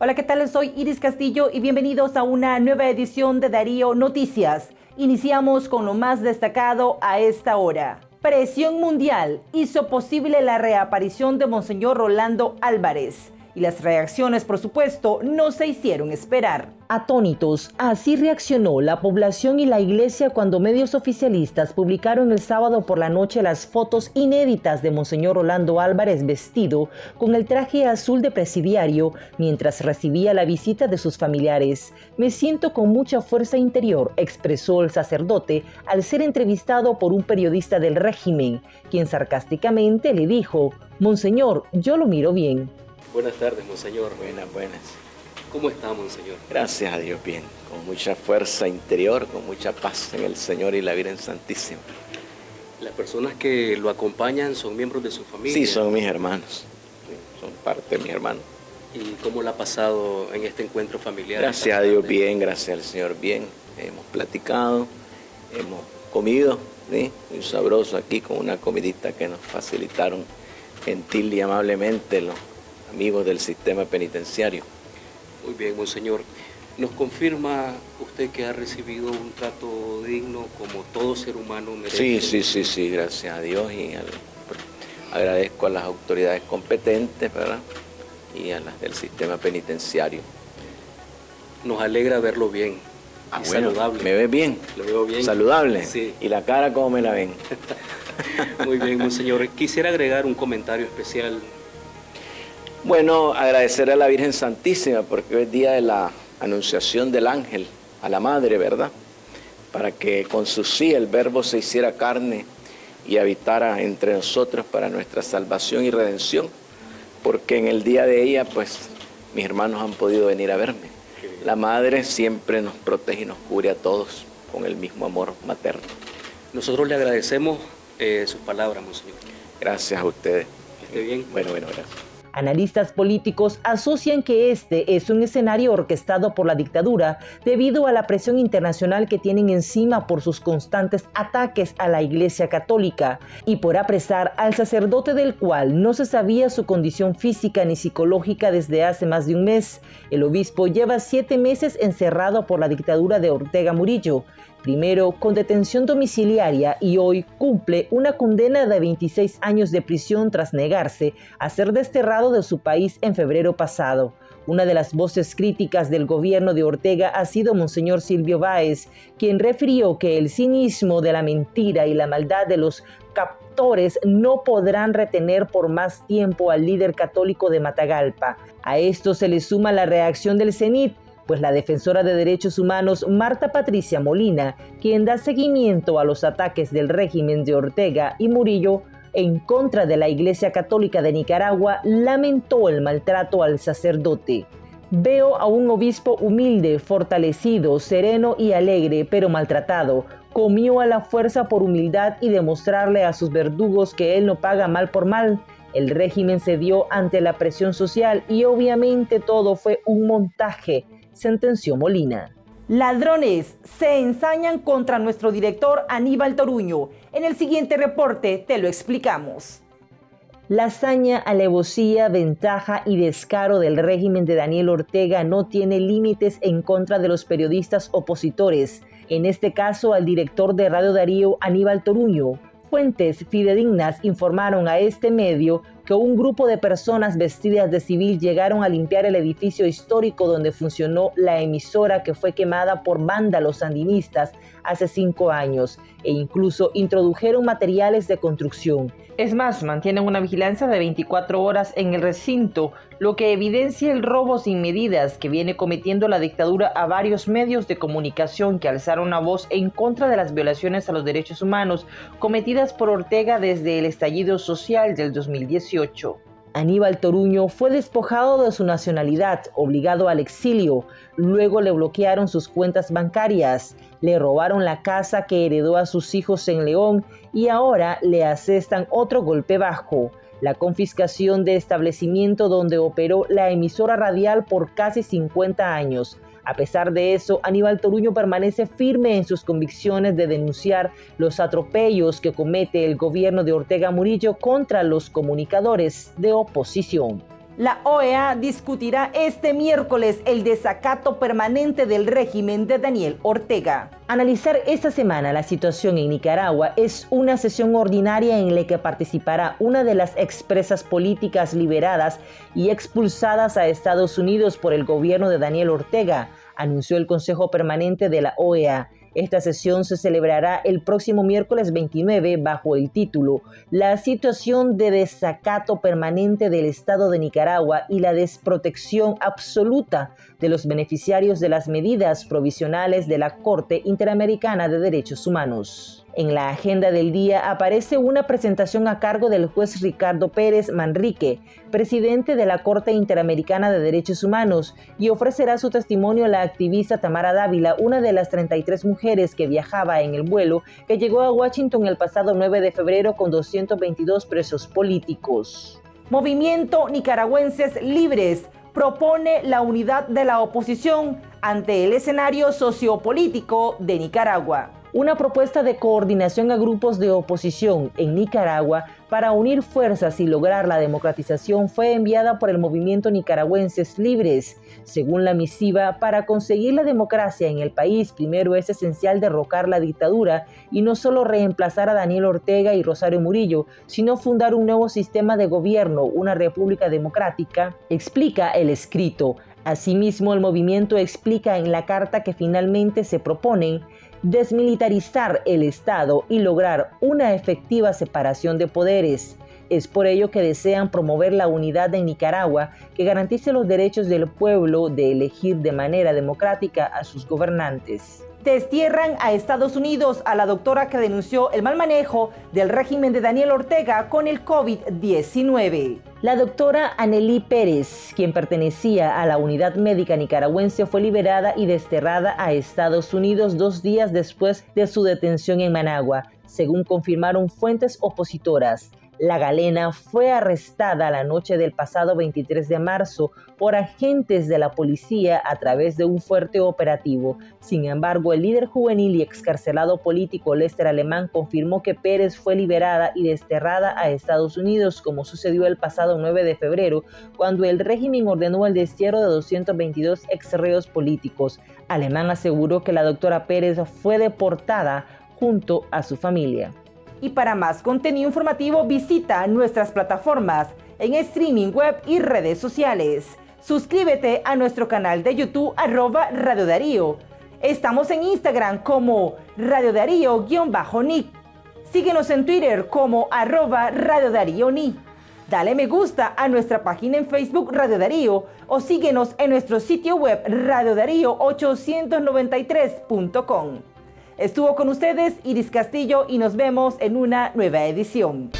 Hola, ¿qué tal? Soy Iris Castillo y bienvenidos a una nueva edición de Darío Noticias. Iniciamos con lo más destacado a esta hora. Presión mundial hizo posible la reaparición de Monseñor Rolando Álvarez y las reacciones, por supuesto, no se hicieron esperar. Atónitos, así reaccionó la población y la iglesia cuando medios oficialistas publicaron el sábado por la noche las fotos inéditas de Monseñor Rolando Álvarez vestido con el traje azul de presidiario mientras recibía la visita de sus familiares. Me siento con mucha fuerza interior, expresó el sacerdote al ser entrevistado por un periodista del régimen, quien sarcásticamente le dijo, Monseñor, yo lo miro bien. Buenas tardes, Monseñor. Buenas, buenas. ¿Cómo está, Monseñor? Gracias a Dios, bien. Con mucha fuerza interior, con mucha paz en el Señor y la Virgen Santísima. ¿Las personas que lo acompañan son miembros de su familia? Sí, son mis hermanos. son parte de mis hermanos. ¿Y cómo lo ha pasado en este encuentro familiar? Gracias a Dios, bien. Gracias al Señor, bien. Hemos platicado, hemos comido, ¿sí? Muy sabroso aquí con una comidita que nos facilitaron gentil y amablemente los amigos del sistema penitenciario. Muy bien, monseñor. ¿Nos confirma usted que ha recibido un trato digno como todo ser humano merece? Sí, sí, sí, sí, gracias a Dios y agradezco a las autoridades competentes ¿verdad? y a las del sistema penitenciario. Nos alegra verlo bien. Ah, saludable. ¿Me ve bien? Lo veo bien. ¿Saludable? Sí. ¿Y la cara cómo me la ven? Muy bien, monseñor. Quisiera agregar un comentario especial bueno, agradecer a la Virgen Santísima porque hoy es día de la anunciación del ángel a la Madre, ¿verdad? Para que con su sí el verbo se hiciera carne y habitara entre nosotros para nuestra salvación y redención, porque en el día de ella, pues, mis hermanos han podido venir a verme. La Madre siempre nos protege y nos cubre a todos con el mismo amor materno. Nosotros le agradecemos eh, sus palabras, Monseñor. Gracias a ustedes. Que esté bien. Bueno, bueno, gracias. Analistas políticos asocian que este es un escenario orquestado por la dictadura debido a la presión internacional que tienen encima por sus constantes ataques a la Iglesia Católica y por apresar al sacerdote del cual no se sabía su condición física ni psicológica desde hace más de un mes. El obispo lleva siete meses encerrado por la dictadura de Ortega Murillo primero con detención domiciliaria y hoy cumple una condena de 26 años de prisión tras negarse a ser desterrado de su país en febrero pasado. Una de las voces críticas del gobierno de Ortega ha sido Monseñor Silvio Báez, quien refirió que el cinismo de la mentira y la maldad de los captores no podrán retener por más tiempo al líder católico de Matagalpa. A esto se le suma la reacción del CENIT, pues la defensora de derechos humanos Marta Patricia Molina, quien da seguimiento a los ataques del régimen de Ortega y Murillo en contra de la Iglesia Católica de Nicaragua, lamentó el maltrato al sacerdote. Veo a un obispo humilde, fortalecido, sereno y alegre, pero maltratado. Comió a la fuerza por humildad y demostrarle a sus verdugos que él no paga mal por mal. El régimen cedió ante la presión social y obviamente todo fue un montaje sentenció Molina. Ladrones se ensañan contra nuestro director Aníbal Toruño. En el siguiente reporte te lo explicamos. La hazaña, alevosía, ventaja y descaro del régimen de Daniel Ortega no tiene límites en contra de los periodistas opositores, en este caso al director de Radio Darío Aníbal Toruño. Fuentes fidedignas informaron a este medio que un grupo de personas vestidas de civil llegaron a limpiar el edificio histórico donde funcionó la emisora que fue quemada por vándalos sandinistas hace cinco años e incluso introdujeron materiales de construcción. Es más, mantienen una vigilancia de 24 horas en el recinto, lo que evidencia el robo sin medidas que viene cometiendo la dictadura a varios medios de comunicación que alzaron una voz en contra de las violaciones a los derechos humanos cometidas por Ortega desde el estallido social del 2018. Aníbal Toruño fue despojado de su nacionalidad, obligado al exilio. Luego le bloquearon sus cuentas bancarias, le robaron la casa que heredó a sus hijos en León y ahora le asestan otro golpe bajo, la confiscación de establecimiento donde operó la emisora radial por casi 50 años. A pesar de eso, Aníbal Toruño permanece firme en sus convicciones de denunciar los atropellos que comete el gobierno de Ortega Murillo contra los comunicadores de oposición. La OEA discutirá este miércoles el desacato permanente del régimen de Daniel Ortega. Analizar esta semana la situación en Nicaragua es una sesión ordinaria en la que participará una de las expresas políticas liberadas y expulsadas a Estados Unidos por el gobierno de Daniel Ortega, anunció el Consejo Permanente de la OEA. Esta sesión se celebrará el próximo miércoles 29 bajo el título La situación de desacato permanente del Estado de Nicaragua y la desprotección absoluta de los beneficiarios de las medidas provisionales de la Corte Interamericana de Derechos Humanos. En la agenda del día aparece una presentación a cargo del juez Ricardo Pérez Manrique, presidente de la Corte Interamericana de Derechos Humanos, y ofrecerá su testimonio la activista Tamara Dávila, una de las 33 mujeres que viajaba en el vuelo que llegó a Washington el pasado 9 de febrero con 222 presos políticos. Movimiento Nicaragüenses Libres propone la unidad de la oposición ante el escenario sociopolítico de Nicaragua una propuesta de coordinación a grupos de oposición en Nicaragua para unir fuerzas y lograr la democratización fue enviada por el movimiento Nicaragüenses Libres. Según la misiva, para conseguir la democracia en el país, primero es esencial derrocar la dictadura y no solo reemplazar a Daniel Ortega y Rosario Murillo, sino fundar un nuevo sistema de gobierno, una república democrática, explica el escrito. Asimismo, el movimiento explica en la carta que finalmente se proponen desmilitarizar el Estado y lograr una efectiva separación de poderes. Es por ello que desean promover la unidad en Nicaragua que garantice los derechos del pueblo de elegir de manera democrática a sus gobernantes. Destierran a Estados Unidos a la doctora que denunció el mal manejo del régimen de Daniel Ortega con el COVID-19. La doctora Anelí Pérez, quien pertenecía a la unidad médica nicaragüense, fue liberada y desterrada a Estados Unidos dos días después de su detención en Managua, según confirmaron fuentes opositoras. La galena fue arrestada la noche del pasado 23 de marzo por agentes de la policía a través de un fuerte operativo. Sin embargo, el líder juvenil y excarcelado político Lester Alemán confirmó que Pérez fue liberada y desterrada a Estados Unidos, como sucedió el pasado 9 de febrero, cuando el régimen ordenó el destierro de 222 exreos políticos. Alemán aseguró que la doctora Pérez fue deportada junto a su familia. Y para más contenido informativo visita nuestras plataformas en streaming web y redes sociales. Suscríbete a nuestro canal de YouTube arroba Radio Darío. Estamos en Instagram como Radio Darío-Nick. Síguenos en Twitter como arroba Radio Darío Ni. Dale me gusta a nuestra página en Facebook Radio Darío o síguenos en nuestro sitio web radiodarío893.com. Estuvo con ustedes Iris Castillo y nos vemos en una nueva edición.